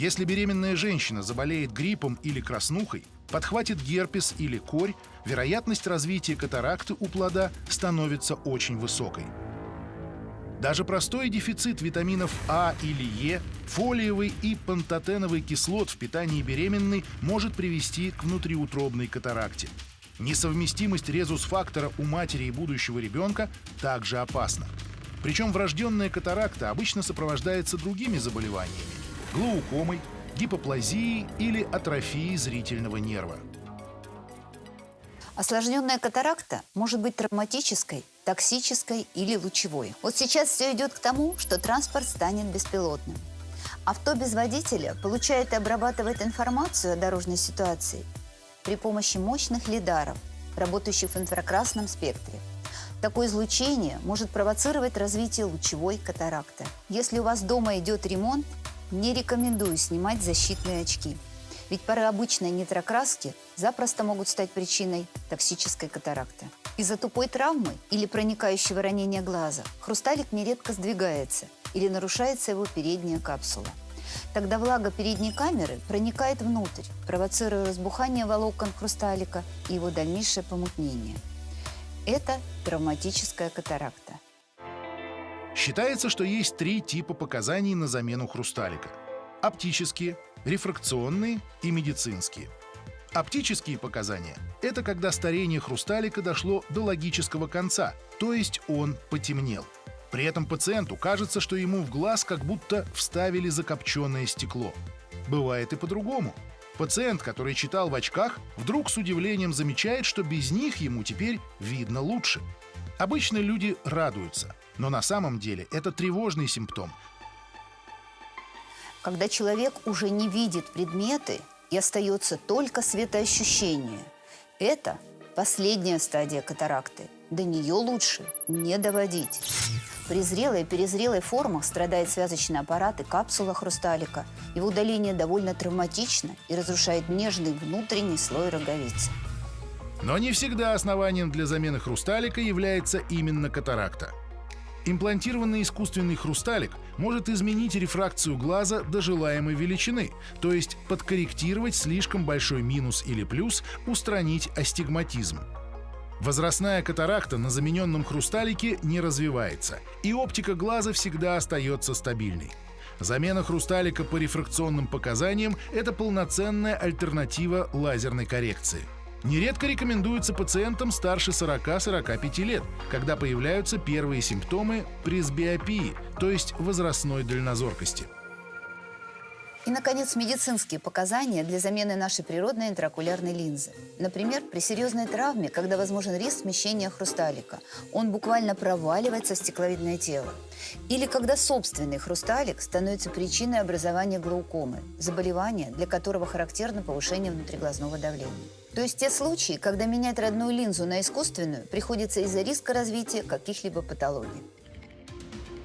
Если беременная женщина заболеет гриппом или краснухой, подхватит герпес или корь, вероятность развития катаракты у плода становится очень высокой. Даже простой дефицит витаминов А или Е, фолиевой и пантотеновой кислот в питании беременной может привести к внутриутробной катаракте. Несовместимость резус-фактора у матери и будущего ребенка также опасна. Причем врожденная катаракта обычно сопровождается другими заболеваниями – глаукомой, гипоплазией или атрофией зрительного нерва. Осложненная катаракта может быть травматической, токсической или лучевой. Вот сейчас все идет к тому, что транспорт станет беспилотным. Авто без водителя получает и обрабатывает информацию о дорожной ситуации при помощи мощных лидаров, работающих в инфракрасном спектре. Такое излучение может провоцировать развитие лучевой катаракты. Если у вас дома идет ремонт, не рекомендую снимать защитные очки – ведь пары обычной нитрокраски запросто могут стать причиной токсической катаракты. Из-за тупой травмы или проникающего ранения глаза хрусталик нередко сдвигается или нарушается его передняя капсула. Тогда влага передней камеры проникает внутрь, провоцируя разбухание волокон хрусталика и его дальнейшее помутнение. Это травматическая катаракта. Считается, что есть три типа показаний на замену хрусталика. Оптические – рефракционные и медицинские. Оптические показания – это когда старение хрусталика дошло до логического конца, то есть он потемнел. При этом пациенту кажется, что ему в глаз как будто вставили закопченное стекло. Бывает и по-другому. Пациент, который читал в очках, вдруг с удивлением замечает, что без них ему теперь видно лучше. Обычно люди радуются, но на самом деле это тревожный симптом, когда человек уже не видит предметы и остается только светоощущение. Это последняя стадия катаракты. До нее лучше не доводить. При зрелой и перезрелой формах страдает связочный аппарат и капсула хрусталика. Его удаление довольно травматично и разрушает нежный внутренний слой роговицы. Но не всегда основанием для замены хрусталика является именно катаракта. Имплантированный искусственный хрусталик может изменить рефракцию глаза до желаемой величины, то есть подкорректировать слишком большой минус или плюс, устранить астигматизм. Возрастная катаракта на замененном хрусталике не развивается, и оптика глаза всегда остается стабильной. Замена хрусталика по рефракционным показаниям – это полноценная альтернатива лазерной коррекции. Нередко рекомендуется пациентам старше 40-45 лет, когда появляются первые симптомы пресбиопии, то есть возрастной дальнозоркости. И, наконец, медицинские показания для замены нашей природной интракулярной линзы. Например, при серьезной травме, когда возможен риск смещения хрусталика, он буквально проваливается в стекловидное тело. Или когда собственный хрусталик становится причиной образования глаукомы, заболевания, для которого характерно повышение внутриглазного давления. То есть те случаи, когда менять родную линзу на искусственную, приходится из-за риска развития каких-либо патологий.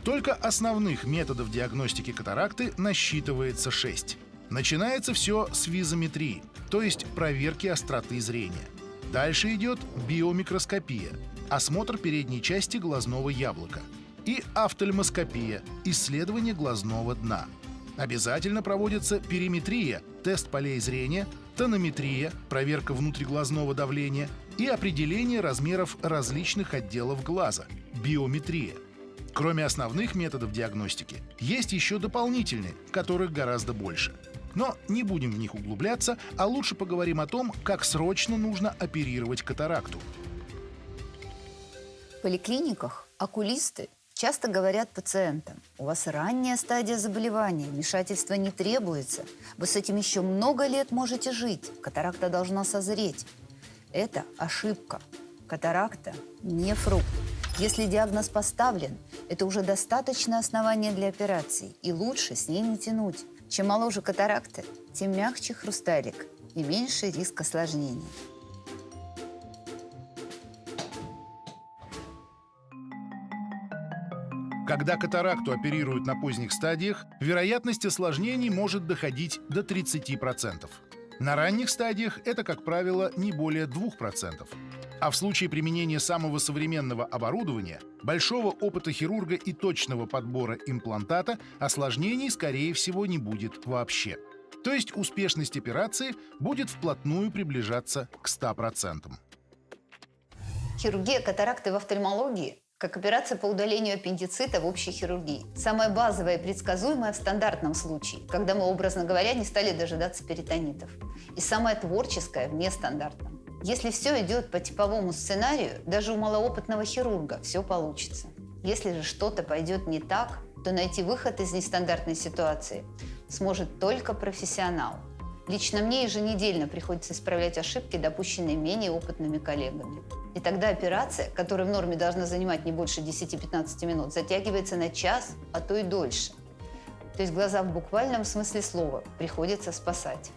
Только основных методов диагностики катаракты насчитывается 6. Начинается все с визометрии, то есть проверки остроты зрения. Дальше идет биомикроскопия, осмотр передней части глазного яблока. И офтальмоскопия, исследование глазного дна. Обязательно проводится периметрия, тест полей зрения, тонометрия, проверка внутриглазного давления и определение размеров различных отделов глаза, биометрия. Кроме основных методов диагностики, есть еще дополнительные, которых гораздо больше. Но не будем в них углубляться, а лучше поговорим о том, как срочно нужно оперировать катаракту. В поликлиниках окулисты Часто говорят пациентам, у вас ранняя стадия заболевания, вмешательства не требуется, вы с этим еще много лет можете жить, катаракта должна созреть. Это ошибка. Катаракта не фрукт. Если диагноз поставлен, это уже достаточное основание для операции, и лучше с ней не тянуть. Чем моложе катаракта, тем мягче хрусталик и меньше риск осложнений. Когда катаракту оперируют на поздних стадиях, вероятность осложнений может доходить до 30%. На ранних стадиях это, как правило, не более 2%. А в случае применения самого современного оборудования, большого опыта хирурга и точного подбора имплантата осложнений, скорее всего, не будет вообще. То есть успешность операции будет вплотную приближаться к 100%. Хирургия катаракты в офтальмологии как операция по удалению аппендицита в общей хирургии. Самая базовая и предсказуемая в стандартном случае, когда мы, образно говоря, не стали дожидаться перитонитов. И самая творческая в нестандартном. Если все идет по типовому сценарию, даже у малоопытного хирурга все получится. Если же что-то пойдет не так, то найти выход из нестандартной ситуации сможет только профессионал. Лично мне еженедельно приходится исправлять ошибки, допущенные менее опытными коллегами. И тогда операция, которая в норме должна занимать не больше 10-15 минут, затягивается на час, а то и дольше. То есть глаза в буквальном смысле слова приходится спасать.